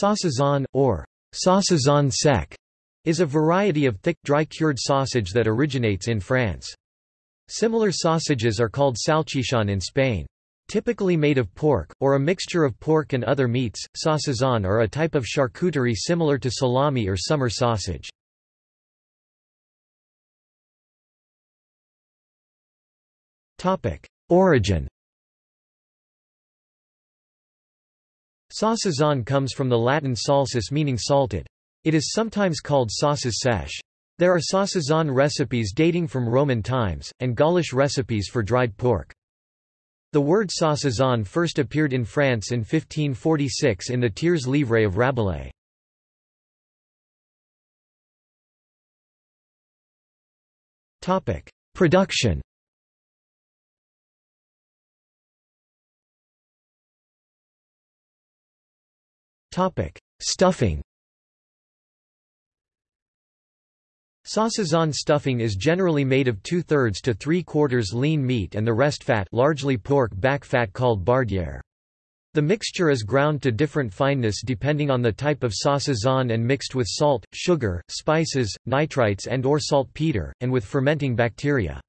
Saucisson, or saucisson sec, is a variety of thick, dry-cured sausage that originates in France. Similar sausages are called salchichon in Spain. Typically made of pork, or a mixture of pork and other meats, saucisson are a type of charcuterie similar to salami or summer sausage. Origin Saucisson comes from the Latin salsus meaning salted. It is sometimes called sauces sèches. There are saucisson recipes dating from Roman times, and Gaulish recipes for dried pork. The word saucisson first appeared in France in 1546 in the Tiers Livre of Rabelais. Production Stuffing Saucisson stuffing is generally made of two-thirds to three-quarters lean meat and the rest fat largely pork back fat called bardière. The mixture is ground to different fineness depending on the type of saucisson and mixed with salt, sugar, spices, nitrites and or saltpeter, and with fermenting bacteria.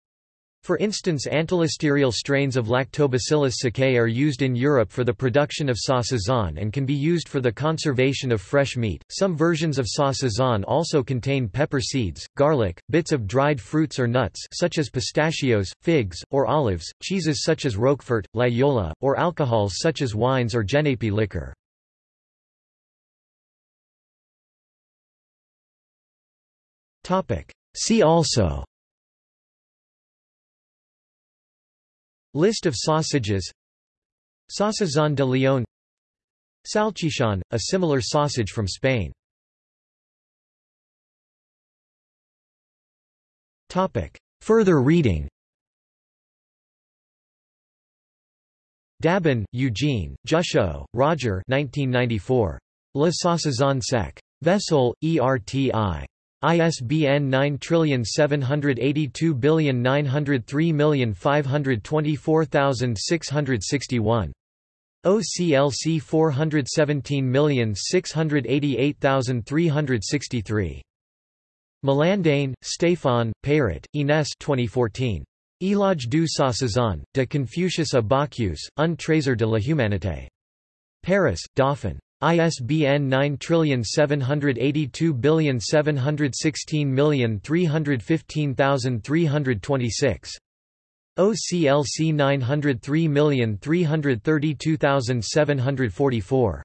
For instance antilisterial strains of Lactobacillus sakei are used in Europe for the production of saucisson and can be used for the conservation of fresh meat. Some versions of saucisson also contain pepper seeds, garlic, bits of dried fruits or nuts such as pistachios, figs, or olives, cheeses such as Roquefort, Loyola, or alcohols such as wines or Genepi liquor. See also List of sausages Saucisson de Lyon Salchichon, a similar sausage from Spain Further reading Dabin, Eugene, Juchot, Roger 1994. Le Saucisson sec. Vesoul, ERTI. ISBN 9782903524661. OCLC 417688363. Malandane, Stéphane, Peyrat, Inès 2014. Éloge du saucisson, de Confucius à Bacchus, un trésor de la humanité. Paris, Dauphine. ISBN 9782716315326. OCLC 903332744.